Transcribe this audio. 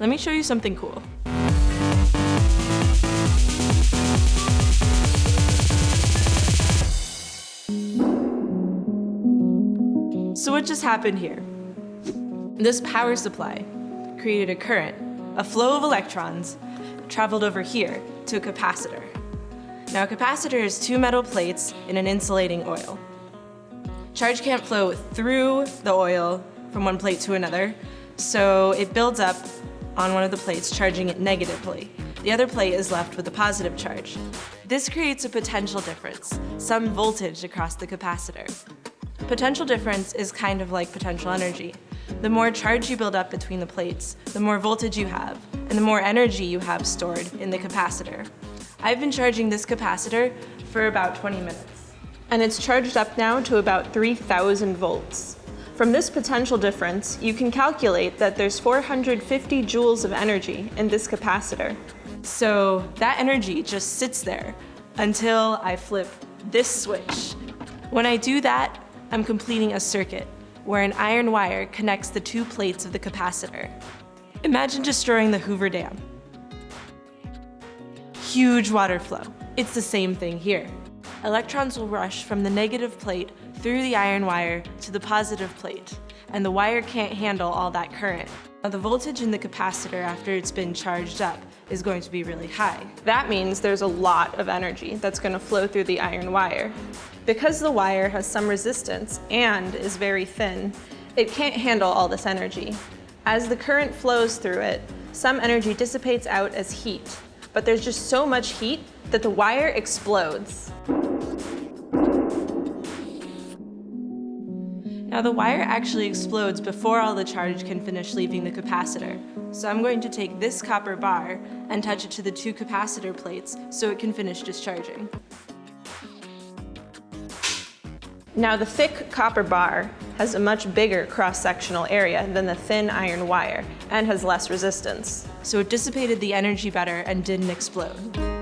Let me show you something cool. So what just happened here? This power supply created a current, a flow of electrons, traveled over here to a capacitor. Now a capacitor is two metal plates in an insulating oil. Charge can't flow through the oil from one plate to another, so it builds up on one of the plates, charging it negatively. The other plate is left with a positive charge. This creates a potential difference, some voltage across the capacitor. Potential difference is kind of like potential energy. The more charge you build up between the plates, the more voltage you have, and the more energy you have stored in the capacitor. I've been charging this capacitor for about 20 minutes. And it's charged up now to about 3,000 volts. From this potential difference, you can calculate that there's 450 joules of energy in this capacitor. So that energy just sits there until I flip this switch. When I do that, I'm completing a circuit where an iron wire connects the two plates of the capacitor. Imagine destroying the Hoover Dam. Huge water flow. It's the same thing here. Electrons will rush from the negative plate through the iron wire to the positive plate, and the wire can't handle all that current. Now the voltage in the capacitor after it's been charged up is going to be really high. That means there's a lot of energy that's going to flow through the iron wire. Because the wire has some resistance and is very thin, it can't handle all this energy. As the current flows through it, some energy dissipates out as heat, but there's just so much heat that the wire explodes. Now the wire actually explodes before all the charge can finish leaving the capacitor. So I'm going to take this copper bar and touch it to the two capacitor plates so it can finish discharging. Now the thick copper bar has a much bigger cross-sectional area than the thin iron wire and has less resistance. So it dissipated the energy better and didn't explode.